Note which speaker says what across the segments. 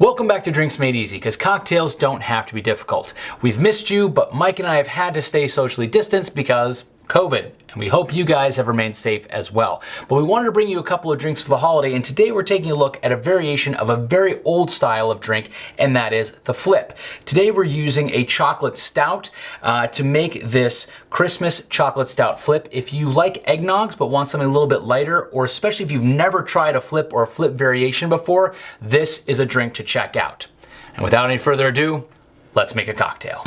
Speaker 1: Welcome back to Drinks Made Easy, because cocktails don't have to be difficult. We've missed you, but Mike and I have had to stay socially distanced because COVID, and we hope you guys have remained safe as well. But we wanted to bring you a couple of drinks for the holiday, and today we're taking a look at a variation of a very old style of drink, and that is the flip. Today we're using a chocolate stout uh, to make this Christmas chocolate stout flip. If you like eggnogs but want something a little bit lighter, or especially if you've never tried a flip or a flip variation before, this is a drink to check out. And without any further ado, let's make a cocktail.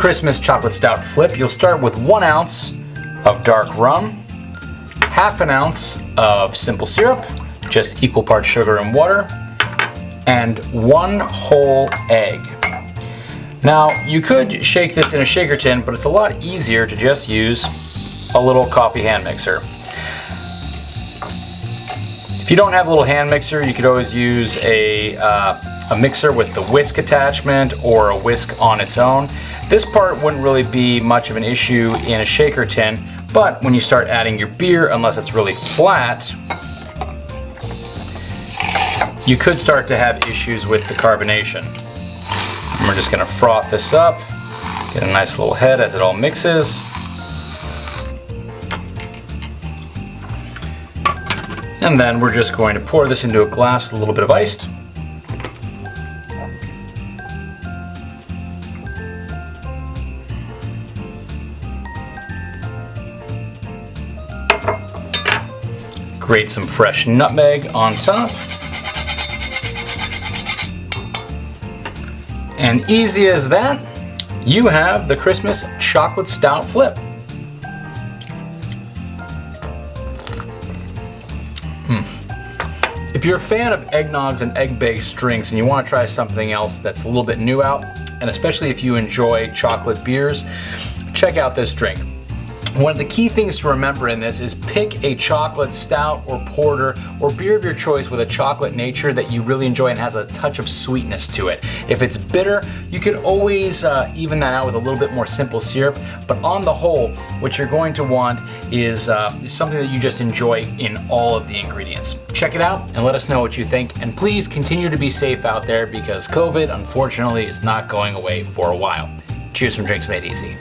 Speaker 1: Christmas chocolate stout flip, you'll start with one ounce of dark rum, half an ounce of simple syrup, just equal parts sugar and water, and one whole egg. Now, you could shake this in a shaker tin, but it's a lot easier to just use a little coffee hand mixer. If you don't have a little hand mixer, you could always use a, uh, a mixer with the whisk attachment or a whisk on its own. This part wouldn't really be much of an issue in a shaker tin, but when you start adding your beer, unless it's really flat, you could start to have issues with the carbonation. And we're just gonna froth this up, get a nice little head as it all mixes. And then we're just going to pour this into a glass with a little bit of ice. Grate some fresh nutmeg on top. And easy as that, you have the Christmas chocolate stout flip. Hmm. If you're a fan of eggnogs and egg-based drinks and you want to try something else that's a little bit new out, and especially if you enjoy chocolate beers, check out this drink. One of the key things to remember in this is pick a chocolate stout or porter or beer of your choice with a chocolate nature that you really enjoy and has a touch of sweetness to it. If it's bitter, you can always uh, even that out with a little bit more simple syrup, but on the whole, what you're going to want is uh, something that you just enjoy in all of the ingredients. Check it out and let us know what you think, and please continue to be safe out there because COVID, unfortunately, is not going away for a while. Cheers from Drinks Made Easy.